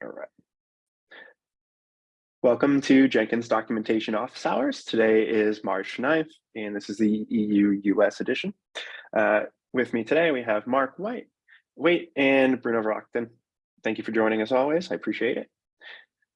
All right. Welcome to Jenkins Documentation Office Hours. Today is March 9th, and this is the EU-US edition. Uh, with me today, we have Mark Waite, Wait, and Bruno Verachten. Thank you for joining us always. I appreciate it.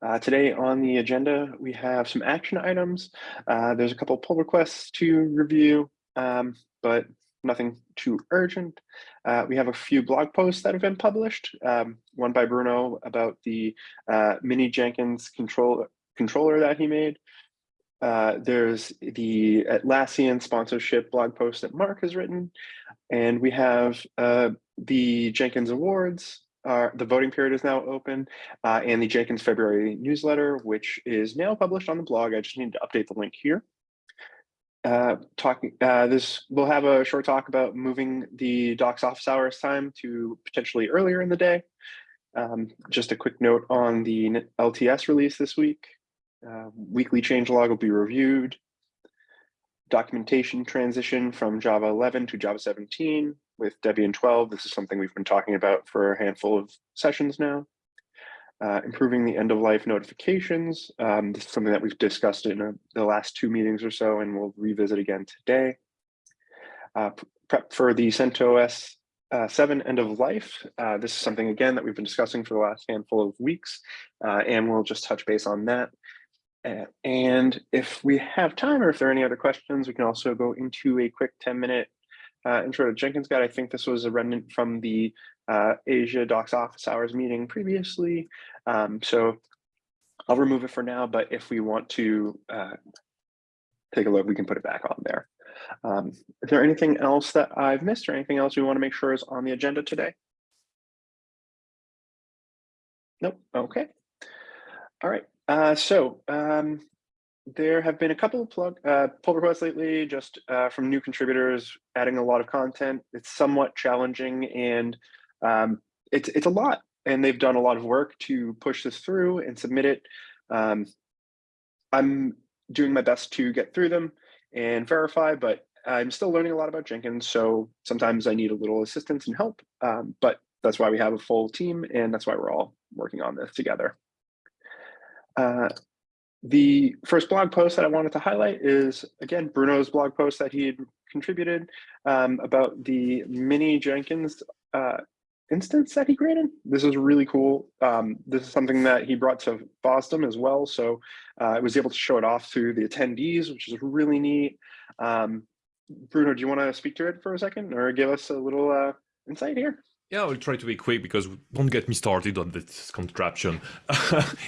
Uh, today on the agenda, we have some action items. Uh, there's a couple pull requests to review, um, but nothing too urgent. Uh, we have a few blog posts that have been published. Um, one by Bruno about the uh, mini Jenkins control, controller that he made. Uh, there's the Atlassian sponsorship blog post that Mark has written. And we have uh, the Jenkins Awards. the voting period is now open uh, and the Jenkins February newsletter, which is now published on the blog. I just need to update the link here uh, talking uh, this we'll have a short talk about moving the docs office hours time to potentially earlier in the day. Um, just a quick note on the lts release this week. Uh, weekly change log will be reviewed. Documentation transition from java 11 to java 17 with debian 12 this is something we've been talking about for a handful of sessions now uh, improving the end of life notifications. Um, this is something that we've discussed in a, uh, the last two meetings or so, and we'll revisit again today. Uh, prep for the CentOS uh, 7 end of life. Uh, this is something, again, that we've been discussing for the last handful of weeks, uh, and we'll just touch base on that. and if we have time or if there are any other questions, we can also go into a quick 10 minute uh, intro to Jenkins Guide. I think this was a remnant from the uh, Asia Docs Office Hours meeting previously. Um, so I'll remove it for now, but if we want to uh, take a look, we can put it back on there. Um, is there anything else that I've missed or anything else we want to make sure is on the agenda today? Nope. Okay. All right. Uh, so um, there have been a couple of plug, uh, pull requests lately, just uh, from new contributors adding a lot of content. It's somewhat challenging and um, it's, it's a lot. And they've done a lot of work to push this through and submit it. Um, I'm doing my best to get through them and verify, but I'm still learning a lot about Jenkins. So sometimes I need a little assistance and help, um, but that's why we have a full team and that's why we're all working on this together. Uh, the first blog post that I wanted to highlight is, again, Bruno's blog post that he had contributed um, about the mini Jenkins uh, instance that he created. This is really cool. Um, this is something that he brought to Boston as well. So uh, I was able to show it off to the attendees, which is really neat. Um, Bruno, do you want to speak to it for a second or give us a little uh, insight here? Yeah, I'll try to be quick because don't get me started on this contraption.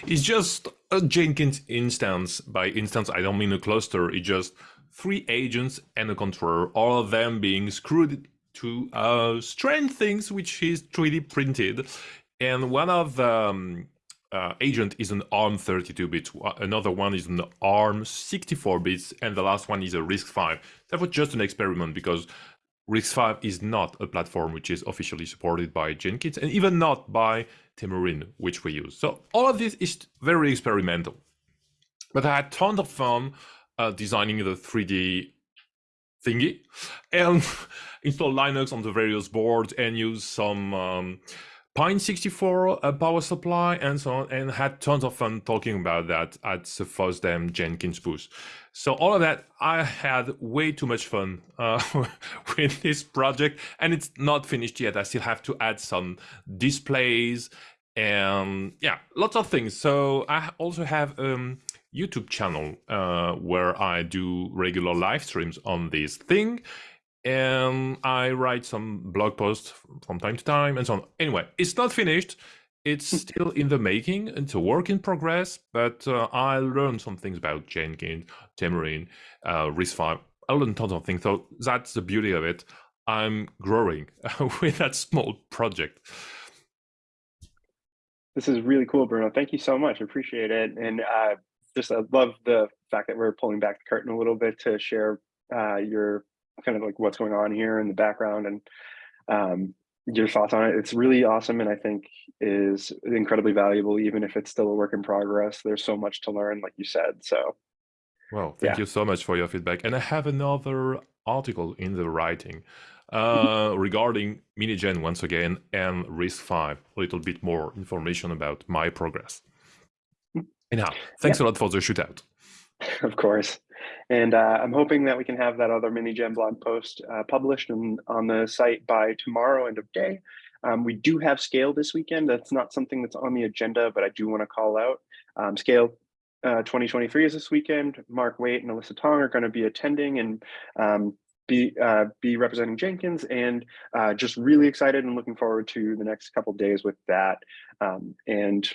it's just a Jenkins instance. By instance, I don't mean a cluster. It's just three agents and a controller, all of them being screwed to uh, strange things which is 3D printed. And one of the um, uh, agent is an ARM 32 bits, another one is an ARM 64 bits, and the last one is a RISC-V. That was just an experiment because RISC-V is not a platform which is officially supported by Jenkins and even not by Temurin, which we use. So all of this is very experimental. But I had tons of fun uh, designing the 3D thingy and install Linux on the various boards and use some um, Pine 64 uh, power supply and so on, and had tons of fun talking about that at the FOSDEM Jenkins booth. So all of that, I had way too much fun uh, with this project, and it's not finished yet. I still have to add some displays and yeah, lots of things. So I also have a um, YouTube channel uh, where I do regular live streams on this thing and I write some blog posts from time to time and so on. Anyway, it's not finished. It's hmm. still in the making. It's a work in progress, but uh, I learned some things about Jenkins, Temurin, uh, RISC-V. I learned tons of things. So that's the beauty of it. I'm growing with that small project. This is really cool, Bruno. Thank you so much. I appreciate it. And uh, just I love the fact that we're pulling back the curtain a little bit to share uh, your kind of like what's going on here in the background and um, your thoughts on it. It's really awesome and I think is incredibly valuable, even if it's still a work in progress. There's so much to learn, like you said. So, well, thank yeah. you so much for your feedback. And I have another article in the writing uh, regarding miniJen once again and RISC-V. A little bit more information about my progress. Anyhow, thanks a lot for the shootout. Of course. And uh, I'm hoping that we can have that other miniJen blog post uh, published and on the site by tomorrow, end of day. Um, we do have Scale this weekend. That's not something that's on the agenda, but I do want to call out. Um, Scale uh, 2023 is this weekend. Mark Waite and Alyssa Tong are going to be attending and um, be uh, be representing Jenkins and uh, just really excited and looking forward to the next couple days with that. Um, and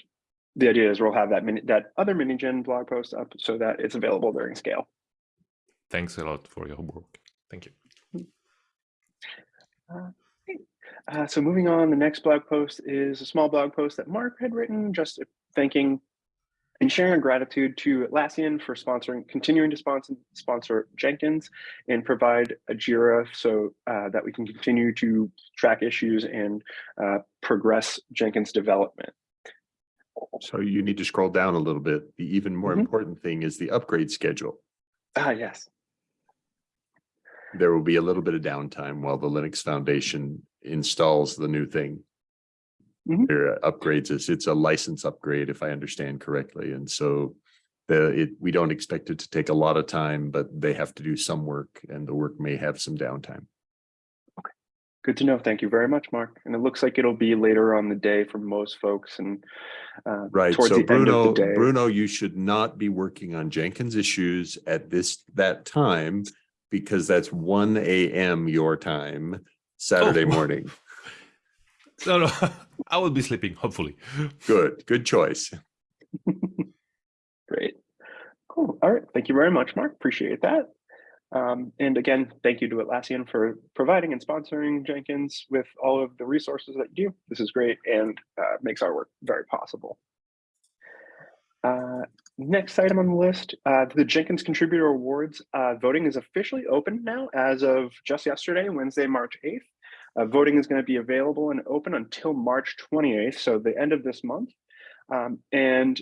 the idea is we'll have that mini, that other miniJen blog post up so that it's available during Scale. Thanks a lot for your work. Thank you. Uh, uh, so moving on, the next blog post is a small blog post that Mark had written, just thanking and sharing our gratitude to Atlassian for sponsoring, continuing to sponsor, sponsor Jenkins and provide a JIRA so uh, that we can continue to track issues and uh, progress Jenkins development. So you need to scroll down a little bit. The even more Mhm. important thing is the upgrade schedule. Ah, yes. There will be a little bit of downtime while the Linux Foundation installs the new thing. Mhm. There upgrades, it's, it's a license upgrade, if I understand correctly, and so the, it, we don't expect it to take a lot of time, but they have to do some work and the work may have some downtime. Okay, good to know. Thank you very much, Mark. And it looks like it'll be later on the day for most folks and uh, Right, towards so the end of Bruno, the day. Bruno, you should not be working on Jenkins issues at this, that time, because that's one AM your time, Saturday Oh. morning. No, no, I will be sleeping, hopefully. Good, good choice. Great. Cool. All right. Thank you very much, Mark. Appreciate that. Um, and again, thank you to Atlassian for providing and sponsoring Jenkins with all of the resources that you do. This is great and uh, makes our work very possible. Uh, next item on the list, uh, the Jenkins Contributor Awards uh, voting is officially open now as of just yesterday, Wednesday, March 8th. Uh, voting is going to be available and open until March 28th, so the end of this month. Um, and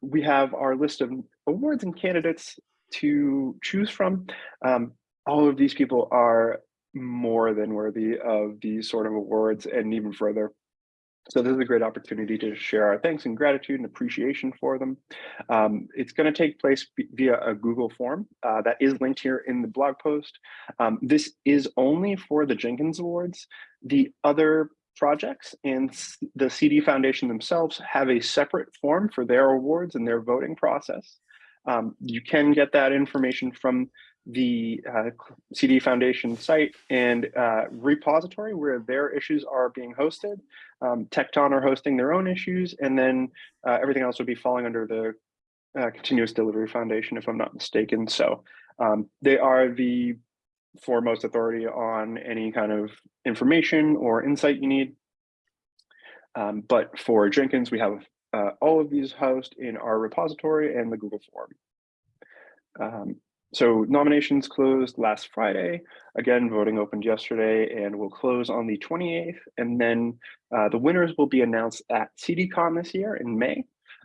we have our list of awards and candidates to choose from. Um, all of these people are more than worthy of these sort of awards and even further. So this is a great opportunity to share our thanks and gratitude and appreciation for them. Um, it's going to take place via a Google form uh, that is linked here in the blog post. Um, this is only for the Jenkins Awards. The other projects and the CD Foundation themselves have a separate form for their awards and their voting process. Um, you can get that information from the uh, CD Foundation site and uh, repository where their issues are being hosted. Um, Tekton are hosting their own issues, and then uh, everything else would be falling under the uh, Continuous Delivery Foundation, if I'm not mistaken. So um, they are the foremost authority on any kind of information or insight you need. Um, but for Jenkins, we have uh, all of these housed in our repository and the Google form. Um, so nominations closed last Friday. Again, voting opened yesterday and will close on the 28th. And then uh, the winners will be announced at CDCon this year in May.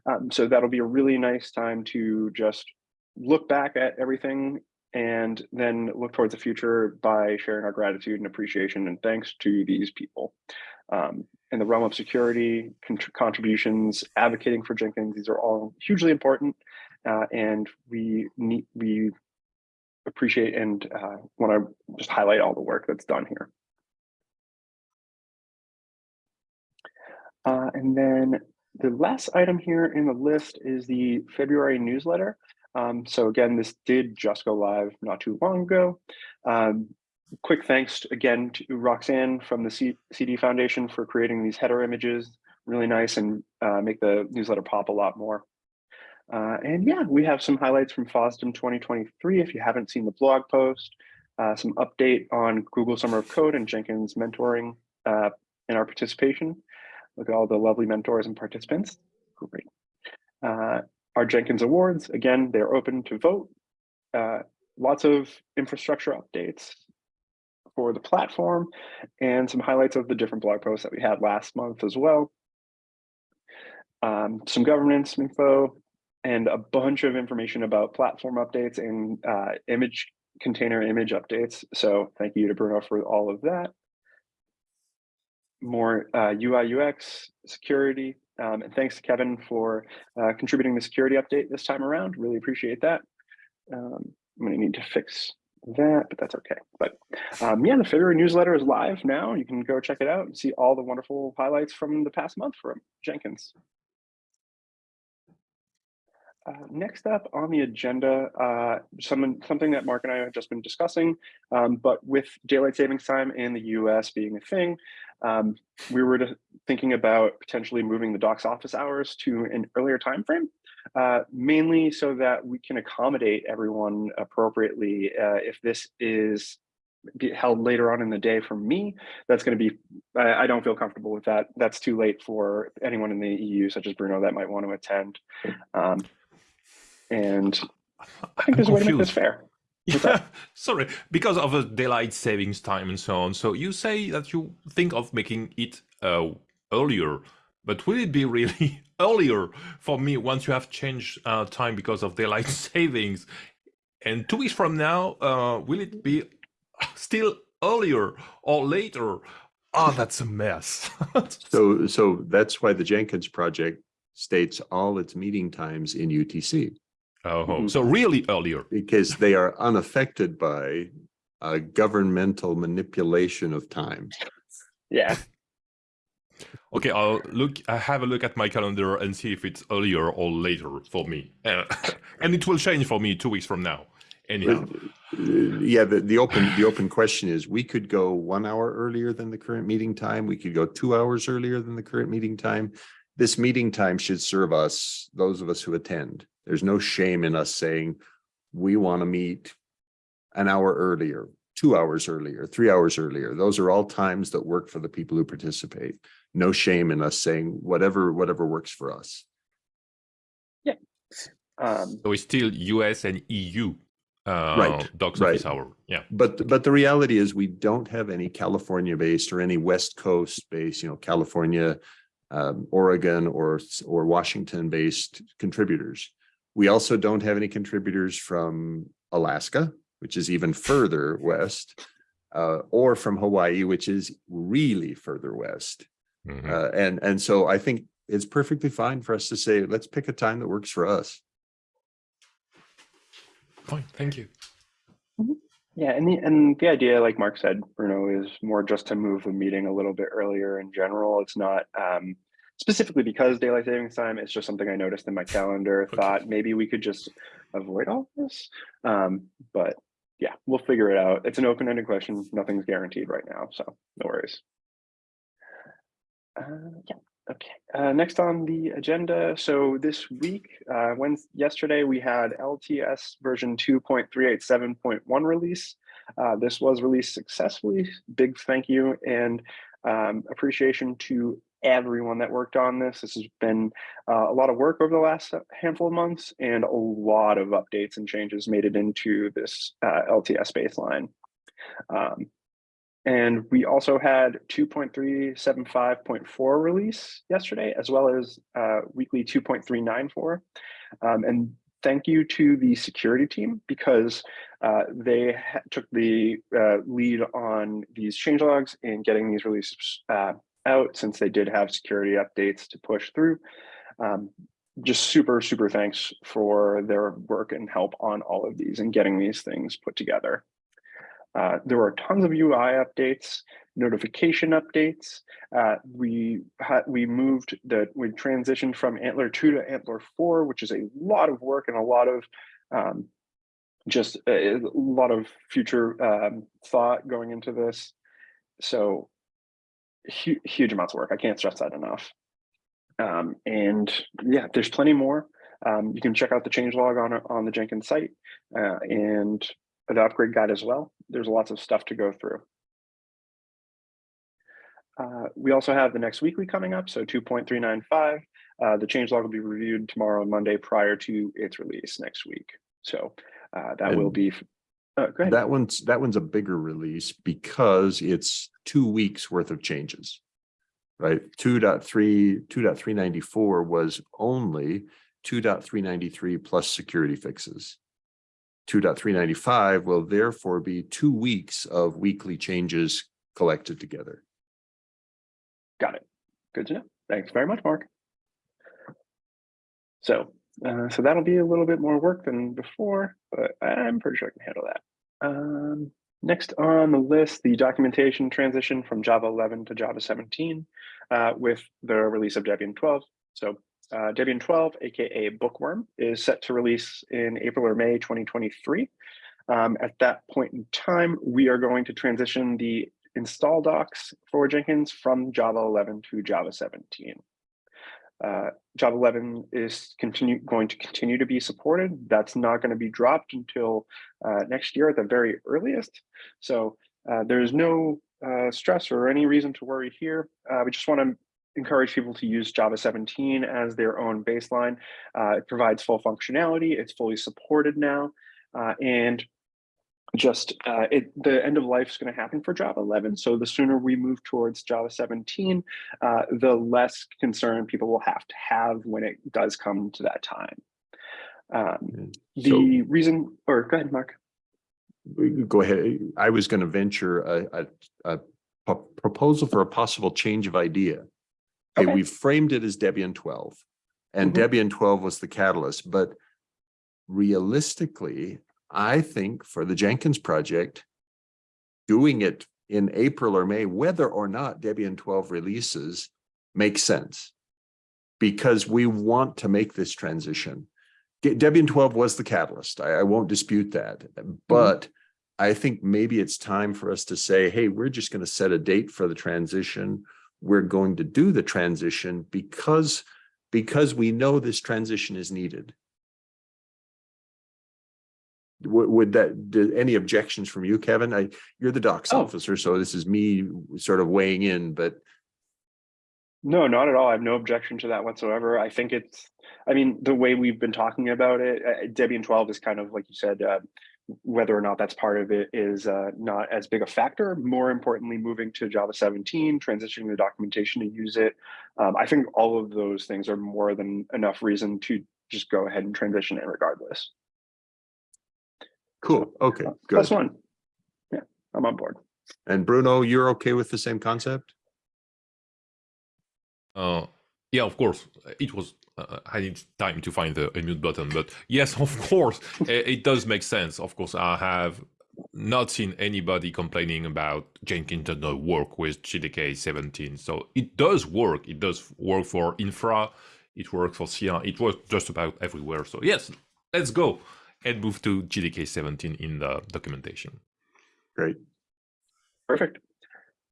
Um, so that'll be a really nice time to just look back at everything and then look towards the future by sharing our gratitude and appreciation and thanks to these people. Um, in the realm of security, contributions, advocating for Jenkins, these are all hugely important. Uh, and we need, we appreciate and uh, want to just highlight all the work that's done here. Uh, and then the last item here in the list is the February newsletter. Um, so again, this did just go live not too long ago. Um, quick thanks again to Roxanne from the C CD Foundation for creating these header images, really nice and uh, make the newsletter pop a lot more. Uh, and yeah, we have some highlights from FOSDEM 2023 if you haven't seen the blog post, uh, some update on Google Summer of Code and Jenkins mentoring uh, in our participation. Look at all the lovely mentors and participants. Great. Uh, our Jenkins Awards, again, they're open to vote. Uh, lots of infrastructure updates for the platform and some highlights of the different blog posts that we had last month as well. Um, some governance info, and a bunch of information about platform updates and uh, image container image updates. So thank you to Bruno for all of that. More uh, UI UX security. Um, and thanks to Kevin for uh, contributing the security update this time around. Really appreciate that. Um, I'm going to need to fix that, but that's okay. But um, yeah, the February newsletter is live now. You can go check it out and see all the wonderful highlights from the past month from Jenkins. Uh, next up on the agenda, uh, some, something that Mark and I have just been discussing, um, but with daylight savings time in the US being a thing, um, we were thinking about potentially moving the doc's office hours to an earlier time frame, uh, mainly so that we can accommodate everyone appropriately. Uh, if this is held later on in the day for me, that's going to be, I, I don't feel comfortable with that. That's too late for anyone in the EU, such as Bruno, that might want to attend. Um, and I think I'm there's a way to make this confused. fair. Yeah, sorry, because of the daylight savings time and so on. So you say that you think of making it uh, earlier, but will it be really earlier for me once you have changed uh, time because of daylight savings? And two weeks from now, uh, will it be still earlier or later? Ah, that's a mess. So, so that's why the Jenkins project states all its meeting times in UTC oh, Mhm. so really earlier. because they are unaffected by a governmental manipulation of time. Yeah, Okay, I'll look. I have a look at my calendar and see if it's earlier or later for me, uh, and it will change for me two weeks from now. Anyhow, Uh, Yeah, the, the open, the open question is, we could go one hour earlier than the current meeting time. We could go two hours earlier than the current meeting time. This meeting time should serve us, those of us who attend. There's no shame in us saying, we want to meet an hour earlier, two hours earlier, three hours earlier. Those are all times that work for the people who participate. No shame in us saying whatever, whatever works for us. um, so it's still US and EU uh, Right, docs right. office hour. Yeah. But, but the reality is we don't have any California based or any West Coast based, you know, California, um, Oregon or, or Washington based contributors. We also don't have any contributors from Alaska, which is even further west, uh, or from Hawaii, which is really further west. Mhm. Uh, and, and so I think it's perfectly fine for us to say, let's pick a time that works for us. Fine, thank you. yeah, and the and the idea, like Mark said, Bruno, is more just to move the meeting a little bit earlier in general. It's not um, specifically because daylight savings time. It's just something I noticed in my calendar. Okay. Thought maybe we could just avoid all this, um, but yeah, we'll figure it out. It's an open-ended question. Nothing's guaranteed right now, so no worries. Uh, yeah. Okay. Uh, next on the agenda. So this week, uh, when yesterday we had LTS version 2.387.1 release. Uh, this was released successfully. Big thank you and um, appreciation to everyone that worked on this. This has been uh, a lot of work over the last handful of months and a lot of updates and changes made it into this uh, LTS baseline. Um, and we also had 2.375.4 release yesterday, as well as uh, weekly 2.394. Um, and thank you to the security team because uh, they took the uh, lead on these changelogs and getting these releases uh, out since they did have security updates to push through. Um, just super, super thanks for their work and help on all of these and getting these things put together. Uh, there were tons of UI updates, notification updates. Uh, we had we moved the we transitioned from ANTLR two to ANTLR four, which is a lot of work and a lot of um, just a, a lot of future um, thought going into this. So hu- huge amounts of work. I can't stress that enough. Um, and yeah, there's plenty more. Um, you can check out the changelog on on the Jenkins site uh, and the upgrade guide as well. There's lots of stuff to go through. Uh, we also have the next weekly coming up, so 2.395. Uh, the changelog will be reviewed tomorrow and Monday prior to its release next week. So uh, that will be. Uh, go. That one's, that one's a bigger release because it's two weeks worth of changes. Right, 2.3, 2.394 was only 2.393 plus security fixes. 2.395 will therefore be two weeks of weekly changes collected together. Got it. Good to know. Thanks very much, Mark. So, uh, so that'll be a little bit more work than before, but I'm pretty sure I can handle that. Um, next on the list, the documentation transition from Java 11 to Java 17 uh, with the release of Debian 12. So uh, Debian 12, aka Bookworm, is set to release in April or May 2023. Um, at that point in time, we are going to transition the install docs for Jenkins from Java 11 to Java 17. Uh, Java 11 is continue going to continue to be supported. That's not going to be dropped until uh, next year at the very earliest. So uh, there's no uh, stress or any reason to worry here. Uh, we just want to encourage people to use Java 17 as their own baseline. Uh, it provides full functionality. It's fully supported now. and just uh, it, the end of life is going to happen for Java 11. So the sooner we move towards Java 17, uh, the less concern people will have to have when it does come to that time. Um, the So- reason, or go ahead, Mark. Go ahead. I was going to venture a, a, a proposal for a possible change of idea. Okay, Okay. we framed it as Debian twelve. And Mhm. Debian twelve was the catalyst, but realistically, I think for the Jenkins project, doing it in April or May, whether or not Debian twelve releases, makes sense. Because we want to make this transition. De- Debian twelve was the catalyst. I, I won't dispute that, mm-hmm. but I think maybe it's time for us to say, hey, we're just going to set a date for the transition. We're going to do the transition because, because we know this transition is needed. Would, would that, do, any objections from you, Kevin? I, you're the docs Oh. officer, so this is me sort of weighing in, but No, not at all. I have no objection to that whatsoever. I think it's, I mean, the way we've been talking about it, uh, Debian 12 is kind of, like you said, uh, whether or not that's part of it is uh, not as big a factor. More importantly, moving to Java 17, transitioning the documentation to use it. Um, I think all of those things are more than enough reason to just go ahead and transition it regardless. Cool. Okay, good. Plus one. Yeah, I'm on board. And Bruno, you're okay with the same concept? Uh, yeah, of course. It was. Uh, I need time to find the mute button, but yes, of course, it, it does make sense. Of course, I have not seen anybody complaining about Jenkins does not work with JDK 17. So it does work. It does work for infra. It works for CR. It works just about everywhere. So yes, let's go and move to JDK 17 in the documentation. Great. Perfect.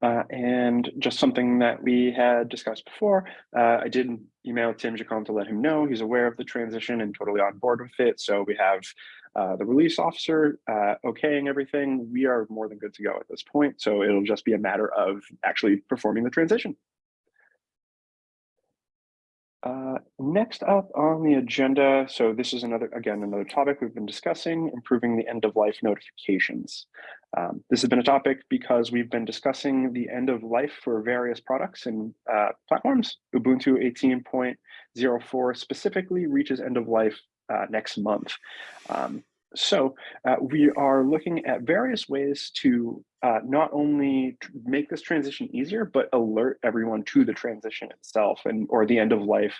Uh, and just something that we had discussed before, uh, I did email Tim Jacomb to let him know he's aware of the transition and totally on board with it. So we have uh, the release officer uh, okaying everything. We are more than good to go at this point. So it'll just be a matter of actually performing the transition. Uh, next up on the agenda, so this is another, again, another topic we've been discussing, improving the end of life notifications. Um, this has been a topic because we've been discussing the end of life for various products and uh, platforms. Ubuntu 18.04 specifically reaches end of life uh, next month. Um, so uh, we are looking at various ways to uh, not only make this transition easier, but alert everyone to the transition itself and or the end of life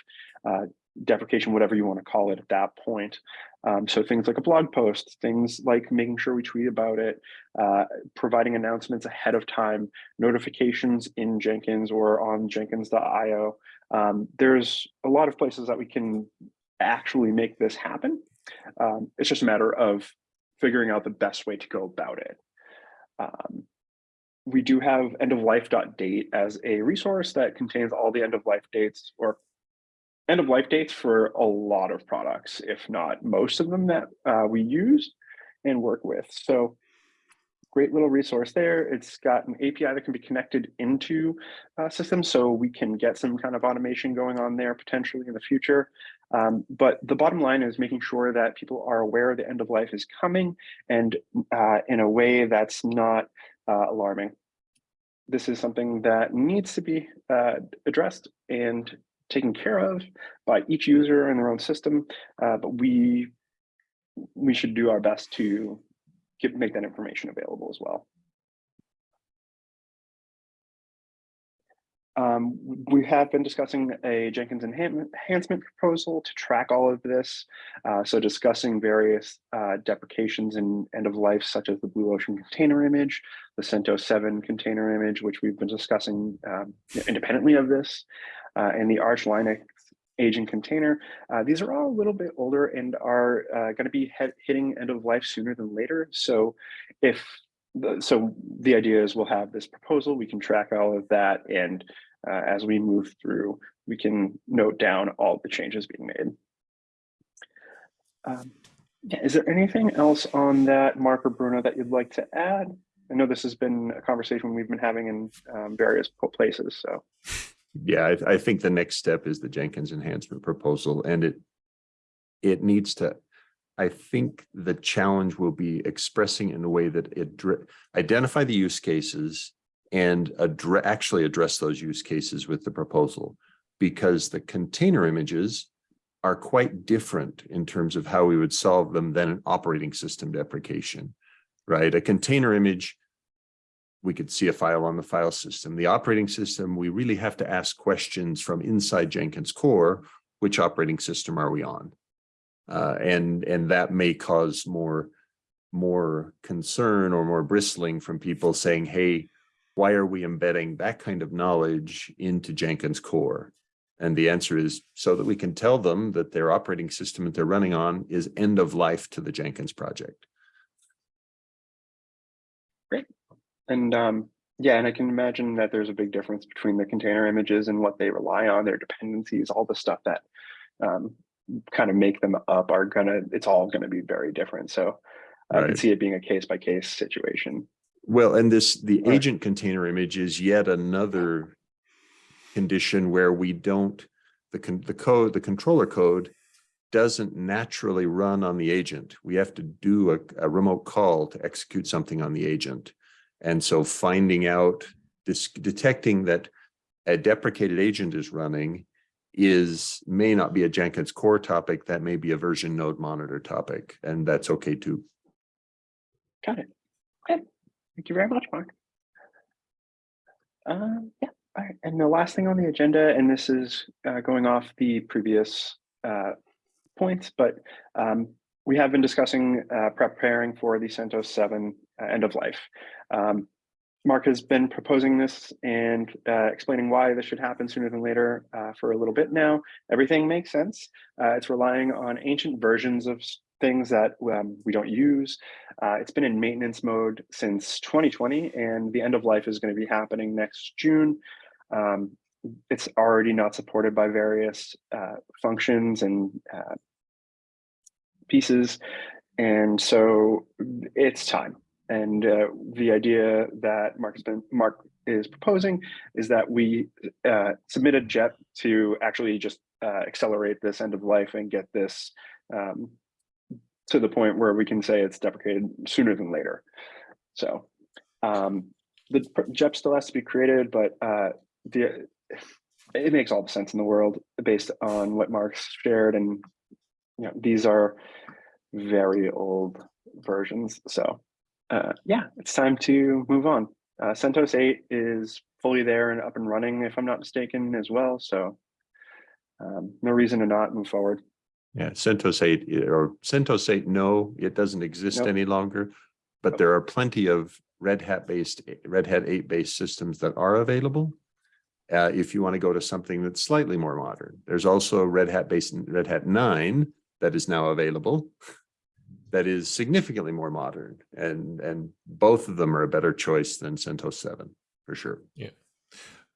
uh, deprecation, whatever you want to call it at that point. Um, so things like a blog post, things like making sure we tweet about it, uh, providing announcements ahead of time, notifications in Jenkins or on jenkins.io. Um, there's a lot of places that we can actually make this happen. Um, it's just a matter of figuring out the best way to go about it. Um, we do have endoflife.date as a resource that contains all the end of life dates or end of life dates for a lot of products, if not most of them that uh, we use and work with. So great little resource there. It's got an API that can be connected into uh, systems so we can get some kind of automation going on there potentially in the future. Um, but the bottom line is making sure that people are aware the end of life is coming and uh, in a way that's not uh, alarming. This is something that needs to be uh, addressed and taken care of by each user in their own system. Uh, but we we should do our best to make that information available as well. Um, we have been discussing a Jenkins enhancement, proposal to track all of this. Uh, so discussing various uh, deprecations and end of life, such as the Blue Ocean container image, the CentOS 7 container image, which we've been discussing um, independently of this, uh, and the Arch Linux agent container. Uh, these are all a little bit older and are uh, going to be hitting end of life sooner than later. So if so the idea is we'll have this proposal, we can track all of that and uh, as we move through, we can note down all the changes being made. Um, yeah, is there anything else on that, Mark or Bruno, that you'd like to add? I know this has been a conversation we've been having in um, various places, so. Yeah, I, I think the next step is the Jenkins enhancement proposal and it, it needs to, I think the challenge will be expressing in a way that it identify the use cases and address, actually address those use cases with the proposal because the container images are quite different in terms of how we would solve them than an operating system deprecation, right? A container image, we could see a file on the file system. The operating system, we really have to ask questions from inside Jenkins core, which operating system are we on? Uh, and, and that may cause more, more concern or more bristling from people saying, hey, why are we embedding that kind of knowledge into Jenkins core? And the answer is so that we can tell them that their operating system that they're running on is end of life to the Jenkins project. Great. And um, yeah, and I can imagine that there's a big difference between the container images and what they rely on, their dependencies, all the stuff that um, kind of make them up are gonna, it's all gonna be very different. So I can see it being a case by case situation. Well, and this, the Right. agent container image is yet another condition where we don't, the, con- the code, the controller code doesn't naturally run on the agent. We have to do a, a remote call to execute something on the agent. And so finding out, this, detecting that a deprecated agent is running is, may not be a Jenkins core topic, that may be a version node monitor topic, and that's okay too. Got it. Okay. Thank you very much, Mark. Um, yeah, all right. And the last thing on the agenda, and this is uh, going off the previous uh, points, but um, we have been discussing uh, preparing for the CentOS 7 uh, end of life. Um, Mark has been proposing this and uh, explaining why this should happen sooner than later uh, for a little bit now. Everything makes sense. Uh, it's relying on ancient versions of things that um, we don't use. Uh, it's been in maintenance mode since 2020, and the end of life is going to be happening next June. Um, it's already not supported by various uh, functions and uh, pieces, and so it's time. And uh, the idea that Mark has been Mark is proposing is that we uh, submit a JEP to actually just uh, accelerate this end of life and get this um, to the point where we can say it's deprecated sooner than later. So um, the JEP still has to be created, but uh, the it makes all the sense in the world based on what Mark's shared, and you know these are very old versions. So uh, yeah, it's time to move on. Uh, CentOS 8 is fully there and up and running, if I'm not mistaken, as well. So um, no reason to not move forward. Yeah, CentOS eight or CentOS eight, no, it doesn't exist Nope. any longer. But there are plenty of Red Hat based, Red Hat eight based systems that are available. Uh, if you want to go to something that's slightly more modern, there's also Red Hat based Red Hat nine that is now available. That is significantly more modern and, and both of them are a better choice than CentOS seven, for sure.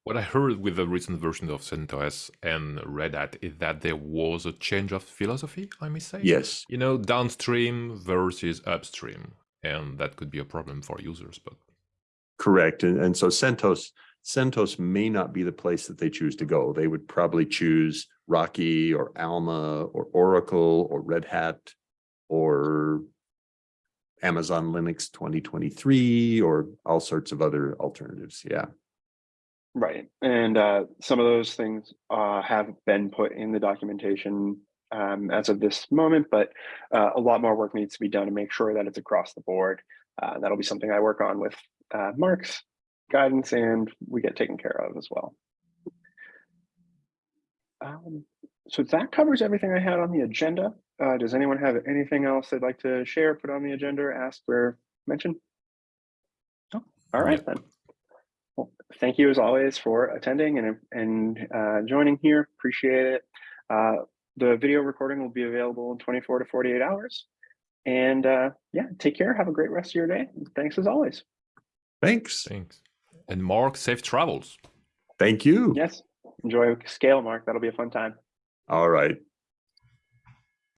What I heard with the recent version of CentOS and Red Hat is that there was a change of philosophy, I may say. Yes, You know, downstream versus upstream. And that could be a problem for users, but correct. And, and so CentOS, CentOS may not be the place that they choose to go. They would probably choose Rocky or Alma or Oracle or Red Hat or Amazon Linux 2023 or all sorts of other alternatives. Yeah. Right. And uh, some of those things uh, have been put in the documentation um, as of this moment, but uh, a lot more work needs to be done to make sure that it's across the board. Uh, that'll be something I work on with uh, Mark's guidance and we get taken care of as well. Um, so that covers everything I had on the agenda. Uh, does anyone have anything else they'd like to share, put on the agenda, ask, or mention? No? All right then. Well, thank you as always for attending and, and uh, joining here. Appreciate it. Uh, the video recording will be available in 24 to 48 hours. And uh, yeah, take care. Have a great rest of your day. Thanks as always. Thanks. Thanks. And Mark, safe travels. Thank you. Yes. Enjoy scale, Mark. That'll be a fun time. All right.